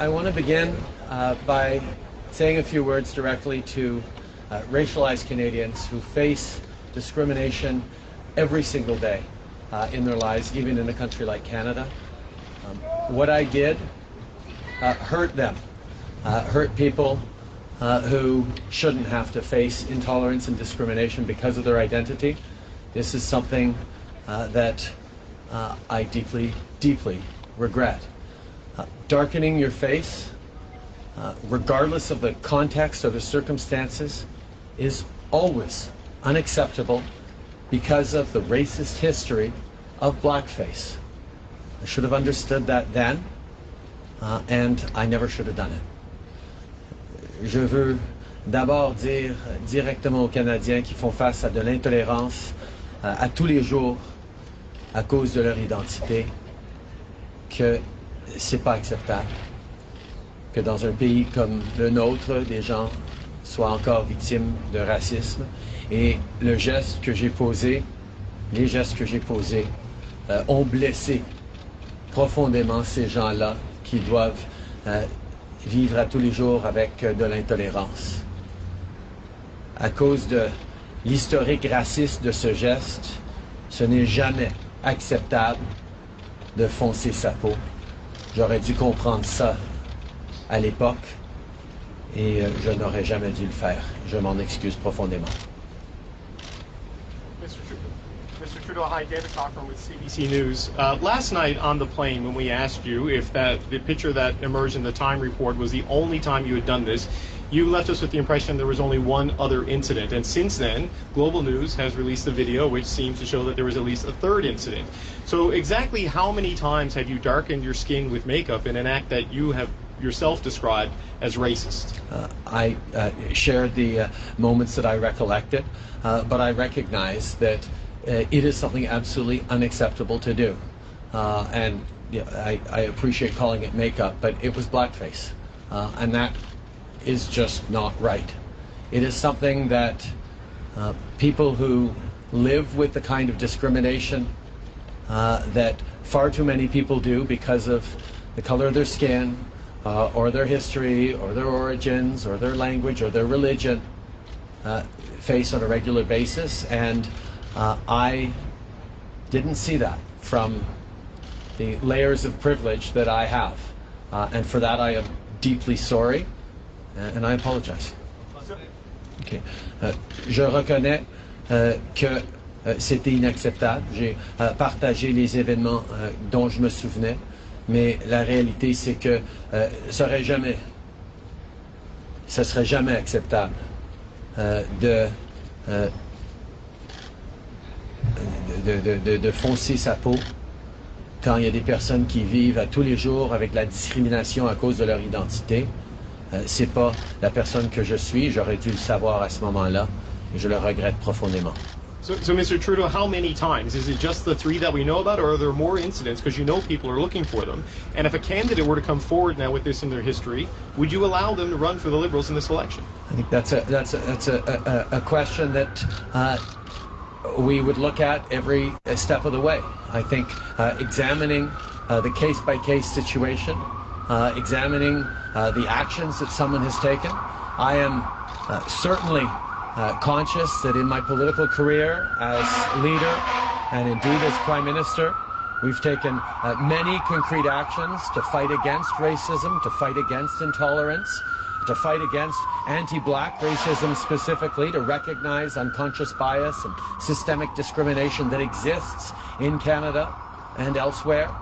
I want to begin uh, by saying a few words directly to uh, racialized Canadians who face discrimination every single day uh, in their lives, even in a country like Canada. Um, what I did uh, hurt them, uh, hurt people uh, who shouldn't have to face intolerance and discrimination because of their identity. This is something that I deeply, deeply regret. Darkening your face, regardless of the context or the circumstances, is always unacceptable because of the racist history of blackface. I should have understood that then, uh, and I never should have done it. Je veux d'abord dire directement aux Canadiens qui font face à de l'intolérance euh, à tous les jours à cause de leur identité que c'est pas acceptable que dans un pays comme le nôtre, des gens soient encore victimes de racisme. Et le geste que j'ai posé, les gestes que j'ai posés, euh, ont blessé profondément ces gens-là qui doivent euh, vivre à tous les jours avec euh, de l'intolérance. À cause de l'historique raciste de ce geste, ce n'est jamais acceptable de foncer sa peau. J'aurais dû comprendre ça à l'époque et euh, je n'aurais jamais dû le faire. Je m'en excuse profondément. Mr. Trudeau, hi, David Cochran with CBC News. Uh, last night on the plane, when we asked you if that the picture that emerged in the Time report was the only time you had done this, you left us with the impression there was only one other incident. And since then, Global News has released a video which seems to show that there was at least a third incident. So, exactly how many times have you darkened your skin with makeup in an act that you have yourself described as racist? Uh, I uh, shared the uh, moments that I recollected, uh, but I recognize that uh, it is something absolutely unacceptable to do. Uh, and I, I, appreciate calling it makeup, but it was blackface. and that is just not right. It is something that people who live with the kind of discrimination that far too many people do because of the color of their skin, uh, or their history, or their origins, or their language, or their religion uh, face on a regular basis. And uh, I didn't see that from the layers of privilege that I have. Uh, and for that, I am deeply sorry, and I apologize. Okay. Euh, je reconnais euh, que c'était inacceptable. J'ai partagé les événements dont je me souvenais. Mais la réalité, c'est que ce serait jamais, serait jamais acceptable de, de, de, foncer sa peau quand il y a des personnes qui vivent à tous les jours avec la discrimination à cause de leur identité. C'est pas la personne que je suis. J'aurais dû le savoir à ce moment-là je le regrette profondément. So, so, Mr. Trudeau, how many times? Is it just the three that we know about, or are there more incidents? Because you know people are looking for them. And if a candidate were to come forward now with this in their history, would you allow them to run for the Liberals in this election? I think that's a that's a that's a, a, a question that uh, we would look at every step of the way. I think uh, examining uh, the case by case situation, uh, examining uh, the actions that someone has taken. I am uh, certainly uh, conscious that in my political career as leader and indeed as Prime Minister, we've taken uh, many concrete actions to fight against racism, to fight against intolerance, to fight against anti-black racism specifically, to recognize unconscious bias and systemic discrimination that exists in Canada and elsewhere,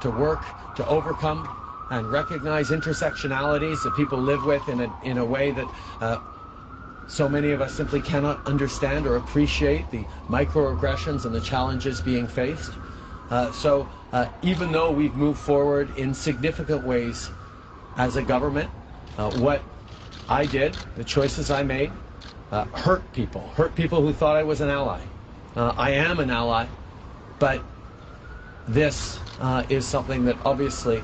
to work to overcome and recognize intersectionalities that people live with in a, in a way that uh, so many of us simply cannot understand or appreciate the microaggressions and the challenges being faced. Uh, so uh, even though we've moved forward in significant ways as a government, uh, what I did, the choices I made, uh, hurt people, hurt people who thought I was an ally. Uh, I am an ally, but this uh, is something that obviously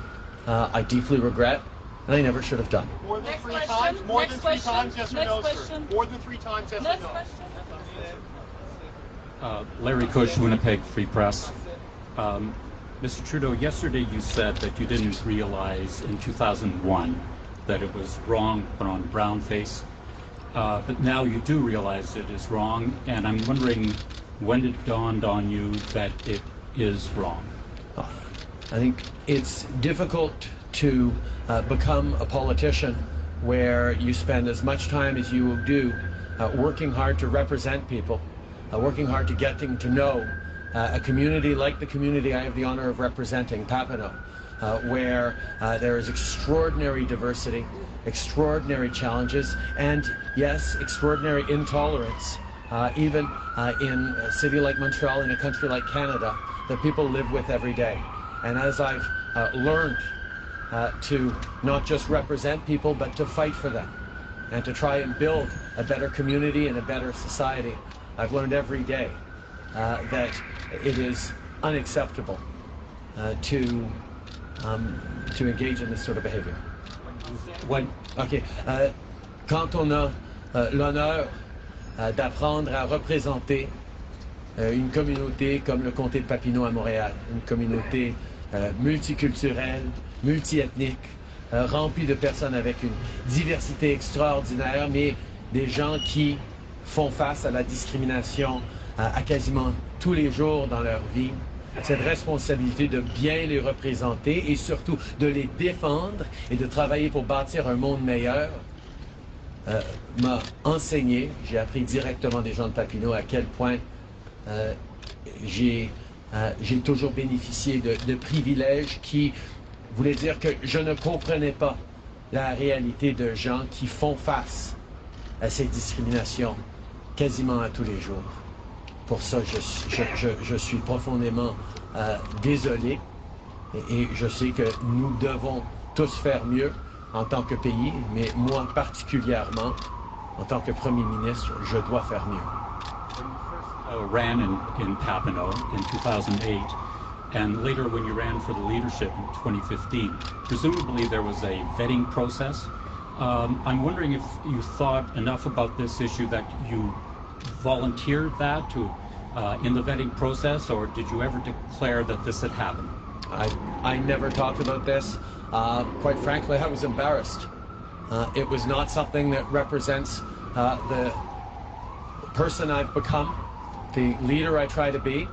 I deeply regret and I never should have done. More than Next three question. times? More Next than three question. times, yes or Next no, question. sir? More than three times, yes Next or no? Question. Uh, Larry Kusch, Winnipeg Free Press. Um, Mr. Trudeau, yesterday you said that you didn't realize in 2001 that it was wrong to put on brown face, uh, but now you do realize it is wrong, and I'm wondering when it dawned on you that it is wrong. I think it's difficult to uh, become a politician where you spend as much time as you do uh, working hard to represent people, uh, working hard to getting to know uh, a community like the community I have the honor of representing, Papineau, uh, where uh, there is extraordinary diversity, extraordinary challenges, and yes, extraordinary intolerance. Even in a city like Montreal, in a country like Canada, that people live with every day. And as I've uh, learned uh, to not just represent people, but to fight for them and to try and build a better community and a better society, I've learned every day uh, that it is unacceptable uh, to um, to engage in this sort of behavior. When, Ok. Euh, quand on a euh, l'honneur d'apprendre à représenter une communauté comme le comté de Papineau à Montréal, une communauté euh, multiculturelle, multiethnique, euh, remplie de personnes avec une diversité extraordinaire, mais des gens qui font face à la discrimination euh, à quasiment tous les jours dans leur vie. Cette responsabilité de bien les représenter et surtout de les défendre et de travailler pour bâtir un monde meilleur euh, m'a enseigné, j'ai appris directement des gens de Papineau à quel point euh, j'ai euh, j'ai toujours bénéficié de, privilèges qui voulaient dire que je ne comprenais pas la réalité de gens qui font face à ces discriminations quasiment à tous les jours. Pour ça, je, suis profondément euh, désolé et je sais que nous devons tous faire mieux en tant que pays, mais moi particulièrement, en tant que Premier ministre, je dois faire mieux. Uh, ran in, in Papineau in 2008, and later when you ran for the leadership in 2015, presumably there was a vetting process. Um, I'm wondering if you thought enough about this issue that you volunteered that to uh, in the vetting process, or did you ever declare that this had happened? I, I never talked about this. Uh, quite frankly, I was embarrassed. Uh, it was not something that represents uh, the person I've become, the leader I try to be,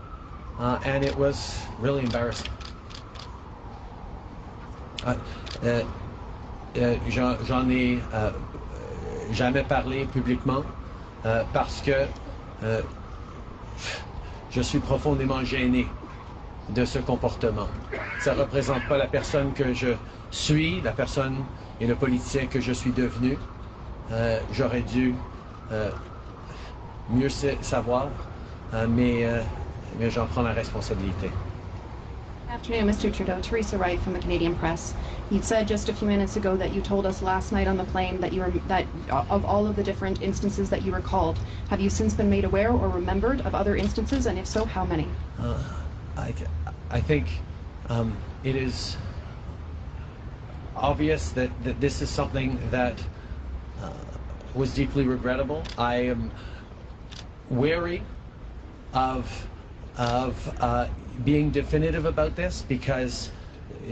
uh, and it was really embarrassing. Uh, euh, J'en ai jamais parlé publiquement parce que je suis profondément gêné de ce comportement. Ça ne représente pas la personne que je suis, la personne et le politicien que je suis devenu. Euh, J'aurais dû euh, mieux sa- savoir, mais, euh, mais j'en prends la responsabilité. Afternoon, Mr. Trudeau. Teresa Wright from the Canadian Press. You said just a few minutes ago that you told us last night on the plane that you were that of all of the different instances that you recalled, have you since been made aware or remembered of other instances, and if so, how many? Uh, I, I think um, it is obvious that, that this is something that uh, was deeply regrettable. I am wary of of uh, being definitive about this because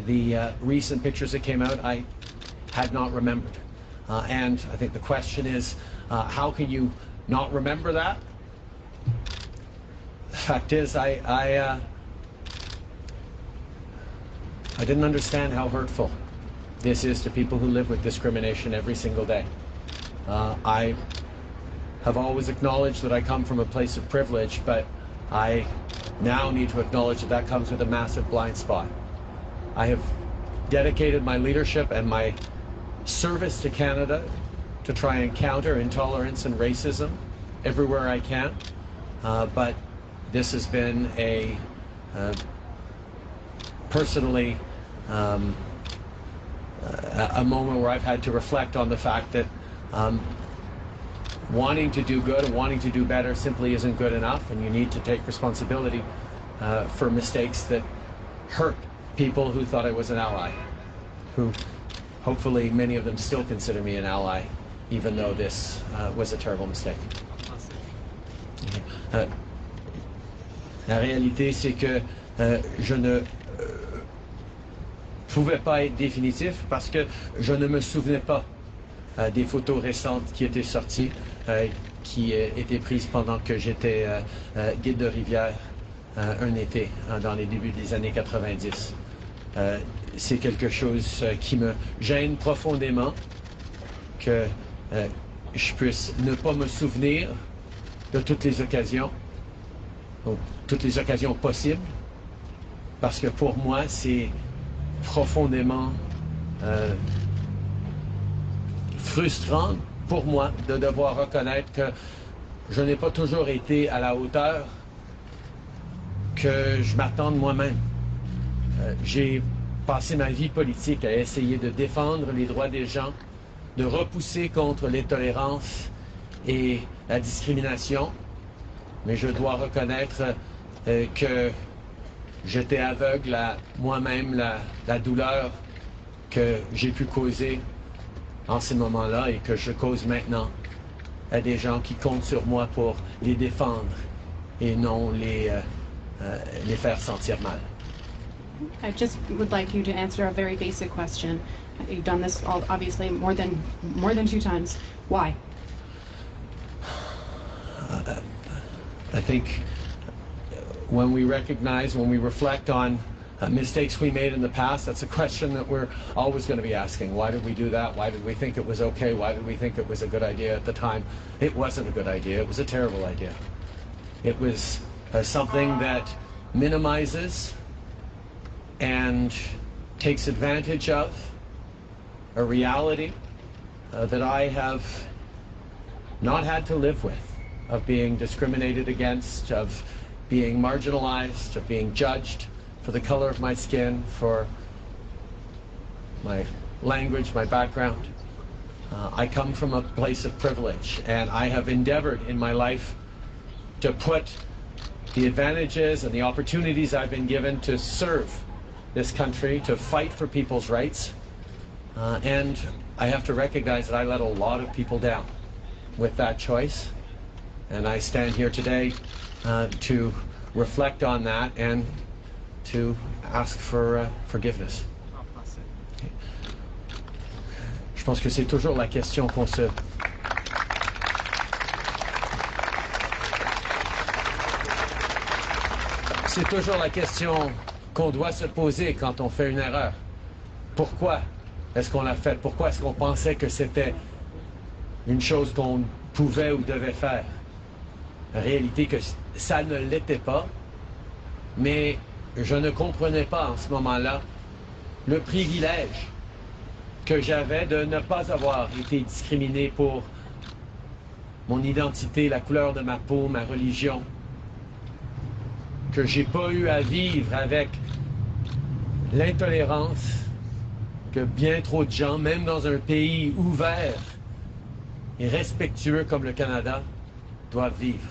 the uh, recent pictures that came out I had not remembered. Uh, and I think the question is, uh, how can you not remember that? The fact is, I I, uh, I didn't understand how hurtful this is to people who live with discrimination every single day. Uh, I have always acknowledged that I come from a place of privilege, but I now need to acknowledge that that comes with a massive blind spot. I have dedicated my leadership and my service to Canada to try and counter intolerance and racism everywhere I can. Uh, but this has been a uh, personally um, a, moment where I've had to reflect on the fact that um, wanting to do good and wanting to do better simply isn't good enough, and you need to take responsibility uh, for mistakes that hurt people who thought I was an ally, who hopefully many of them still consider me an ally, even though this uh, was a terrible mistake. Euh, la réalité, c'est que euh, je ne euh, pouvait pas être définitif parce que je ne me souvenais pas euh, des photos récentes qui étaient sorties, qui euh, étaient prises pendant que j'étais euh, euh, guide de rivière euh, un été hein, dans les débuts des années 90. Euh, C'est quelque chose euh, qui me gêne profondément que euh, je puisse ne pas me souvenir de toutes les occasions, toutes les occasions possibles, parce que pour moi, c'est profondément euh, frustrant pour moi de devoir reconnaître que je n'ai pas toujours été à la hauteur que je m'attends de moi-même. Euh, J'ai passé ma vie politique à essayer de défendre les droits des gens, de repousser contre l'intolérance et la discrimination, mais je dois reconnaître euh, que j'étais aveugle à moi-même la douleur que j'ai pu causer en ces moments-là et que je cause maintenant à des gens qui comptent sur moi pour les défendre et non les, euh, euh, les faire sentir mal. I just would like you to answer a very basic question. You've done this all, obviously more than more than two times. Why? I think when we recognize, when we reflect on uh, mistakes we made in the past, that's a question that we're always going to be asking. Why did we do that? Why did we think it was okay? Why did we think it was a good idea at the time? It wasn't a good idea. It was a terrible idea. It was uh, something that minimizes and takes advantage of a reality uh, that I have not had to live with, of being discriminated against, of being marginalized, of being judged for the color of my skin, for my language, my background. Uh, I come from a place of privilege, and I have endeavored in my life to put the advantages and the opportunities I've been given to serve this country, to fight for people's rights. Uh, and I have to recognize that I let a lot of people down with that choice. And I stand here today uh, to reflect on that and to ask for uh, forgiveness. Je pense que c'est toujours la question qu'on se... C'est toujours la question qu'on doit se poser quand on fait une erreur. Pourquoi est-ce qu'on l'a fait? Pourquoi est-ce qu'on pensait que c'était une chose qu'on pouvait ou devait faire? En réalité, que ça ne l'était pas, mais je ne comprenais pas en ce moment-là le privilège que j'avais de ne pas avoir été discriminé pour mon identité, la couleur de ma peau, ma religion, que j'ai pas eu à vivre avec l'intolérance que bien trop de gens, même dans un pays ouvert et respectueux comme le Canada, doivent vivre.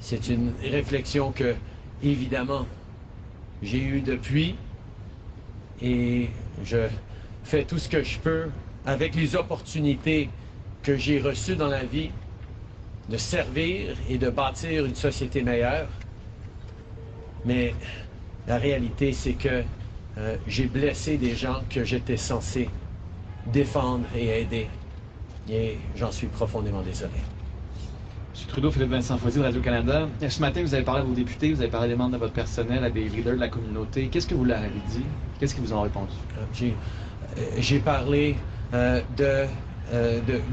C'est une réflexion que, évidemment, j'ai eue depuis et je fais tout ce que je peux avec les opportunités que j'ai reçues dans la vie de servir et de bâtir une société meilleure. Mais la réalité, c'est que euh, j'ai blessé des gens que j'étais censé défendre et aider. Et j'en suis profondément désolé. M. Trudeau, Philippe Vincent Foisy de Radio-Canada. Ce matin, vous avez parlé à vos députés, vous avez parlé des membres de votre personnel, à des leaders de la communauté. Qu'est-ce que vous leur avez dit? Qu'est-ce qu'ils vous ont répondu? Euh, J'ai euh, j'ai parlé euh, de,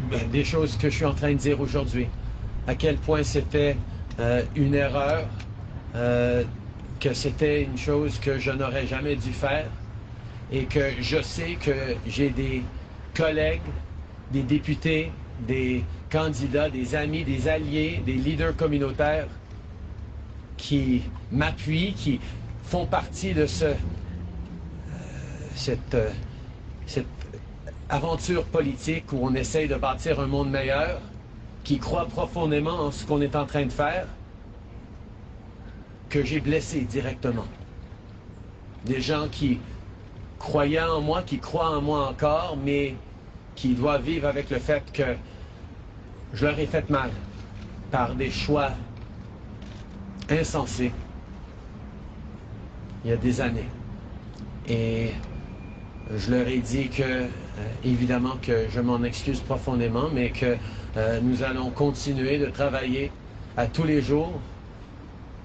ben, des choses que je suis en train de dire aujourd'hui. À quel point c'était une erreur, que c'était une chose que je n'aurais jamais dû faire et que je sais que j'ai des collègues, des députés, des candidats, des amis, des alliés, des leaders communautaires qui m'appuient, qui font partie de ce, cette, euh, cette aventure politique où on essaye de bâtir un monde meilleur, qui croit profondément en ce qu'on est en train de faire, que j'ai blessé directement. Des gens qui croyaient en moi, qui croient en moi encore, mais qui doivent vivre avec le fait que je leur ai fait mal par des choix insensés il y a des années. Et je leur ai dit que, euh, évidemment, que je m'en excuse profondément, mais que euh, nous allons continuer de travailler à tous les jours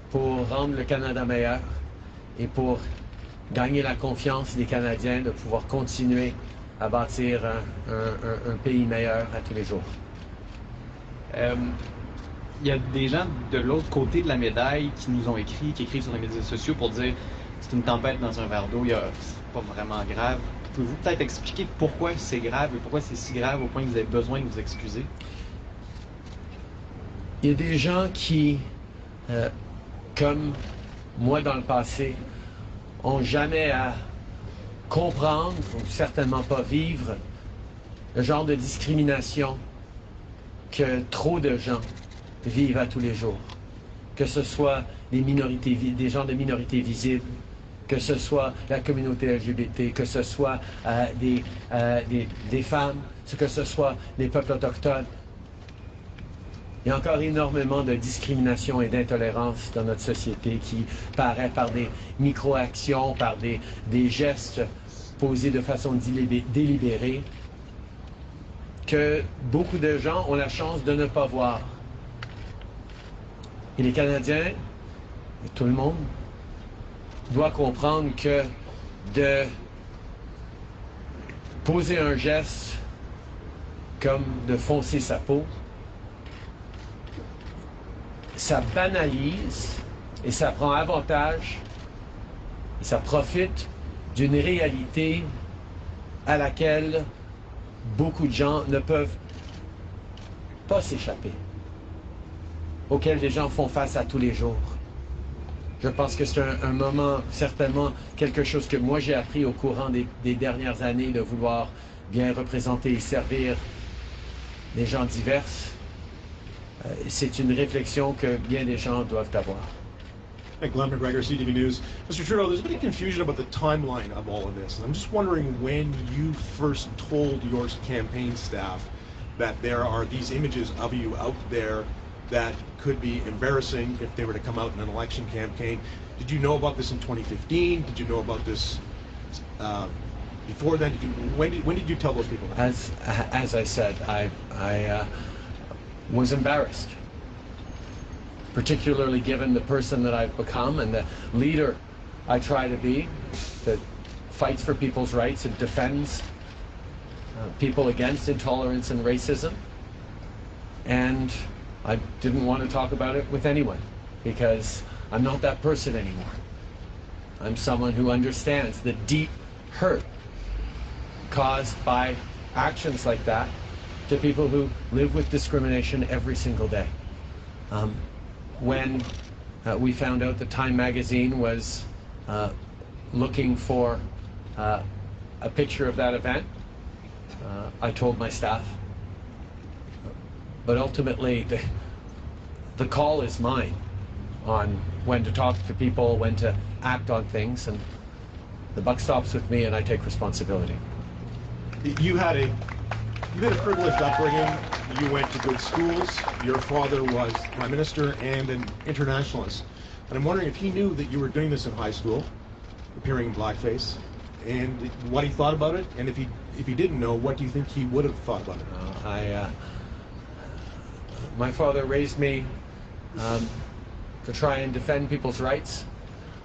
pour rendre le Canada meilleur et pour gagner la confiance des Canadiens de pouvoir continuer à bâtir un, pays meilleur à tous les jours. Euh, Il y a des gens de l'autre côté de la médaille qui nous ont écrit, qui écrivent sur les médias sociaux pour dire c'est une tempête dans un verre d'eau, c'est pas vraiment grave. Pouvez-vous peut-être expliquer pourquoi c'est grave et pourquoi c'est si grave au point que vous avez besoin de vous excuser? Il y a des gens qui, euh, comme moi dans le passé, ont jamais à comprendre, ou certainement pas vivre, le genre de discrimination que trop de gens vivent à tous les jours. Que ce soit des minorités, gens de minorités visibles, que ce soit la communauté LGBT, que ce soit euh, des, euh, des, femmes, que ce soit les peuples autochtones. Il y a encore énormément de discrimination et d'intolérance dans notre société qui paraît par des micro-actions, par des, gestes posés de façon délibé- délibérée, que beaucoup de gens ont la chance de ne pas voir. Et les Canadiens, et tout le monde, doit comprendre que de poser un geste comme de foncer sa peau, ça banalise et ça prend avantage et ça profite d'une réalité à laquelle beaucoup de gens ne peuvent pas s'échapper, auquel les gens font face à tous les jours. Je pense que c'est un, moment, certainement, quelque chose que moi j'ai appris au courant des, des dernières années, de vouloir bien représenter et servir des gens divers. Euh, c'est une réflexion que bien des gens doivent avoir. Hey, Glen McGregor, CTV News. Mr. Trudeau, there's been confusion about the timeline of all of this. And I'm just wondering when you first told your campaign staff that there are these images of you out there that could be embarrassing if they were to come out in an election campaign. Did you know about this in 2015? Did you know about this uh, before then? Did you, when, did, when did you tell those people that? As as I said, I I uh, was embarrassed, particularly given the person that I've become and the leader I try to be, that fights for people's rights and defends uh, people against intolerance and racism. And I didn't want to talk about it with anyone because I'm not that person anymore. I'm someone who understands the deep hurt caused by actions like that to people who live with discrimination every single day. Um, when uh, we found out that Time magazine was uh, looking for uh, a picture of that event, uh, I told my staff. But ultimately, the, the call is mine on when to talk to people, when to act on things, and the buck stops with me, and I take responsibility. you had a you had a privileged upbringing. You went to good schools. Your father was prime minister and an internationalist. And I'm wondering if he knew that you were doing this in high school, appearing in blackface, and what he thought about it. And if he if he didn't know, what do you think he would have thought about it? Uh, I, uh, my father raised me um, to try and defend people's rights.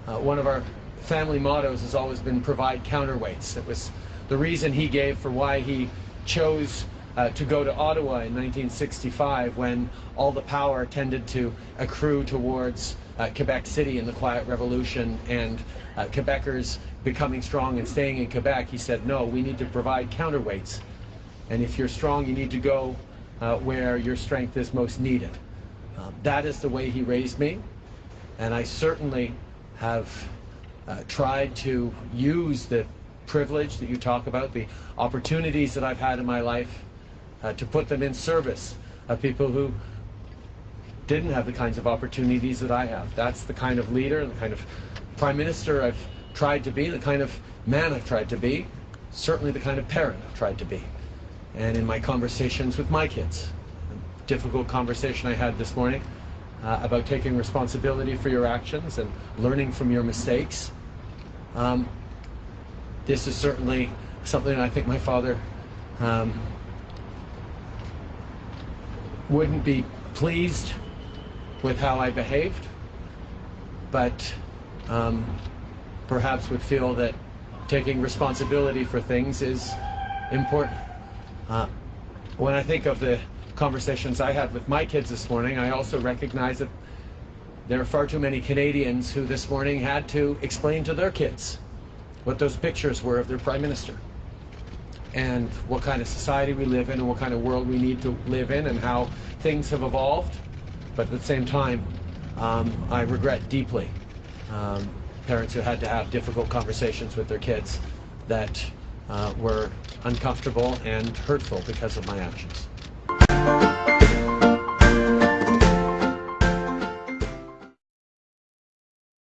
Uh, one of our family mottos has always been provide counterweights. It was the reason he gave for why he chose uh, to go to Ottawa in 1965 when all the power tended to accrue towards uh, Quebec City in the Quiet Revolution and uh, Quebecers becoming strong and staying in Quebec. He said, no, we need to provide counterweights. And if you're strong, you need to go uh, where your strength is most needed. Uh, that is the way he raised me. And I certainly have uh, tried to use the privilege that you talk about, the opportunities that I've had in my life, uh, to put them in service of people who didn't have the kinds of opportunities that I have. That's the kind of leader, the kind of prime minister I've tried to be, the kind of man I've tried to be, certainly the kind of parent I've tried to be. And in my conversations with my kids, a difficult conversation I had this morning uh, about taking responsibility for your actions and learning from your mistakes. Um, this is certainly something I think my father um, wouldn't be pleased with how I behaved, but um, perhaps would feel that taking responsibility for things is important. Uh, when I think of the conversations I had with my kids this morning, I also recognize that there are far too many Canadians who this morning had to explain to their kids what those pictures were of their prime minister and what kind of society we live in and what kind of world we need to live in and how things have evolved. But at the same time, um, I regret deeply um, parents who had to have difficult conversations with their kids that uh, were uncomfortable and hurtful because of my actions.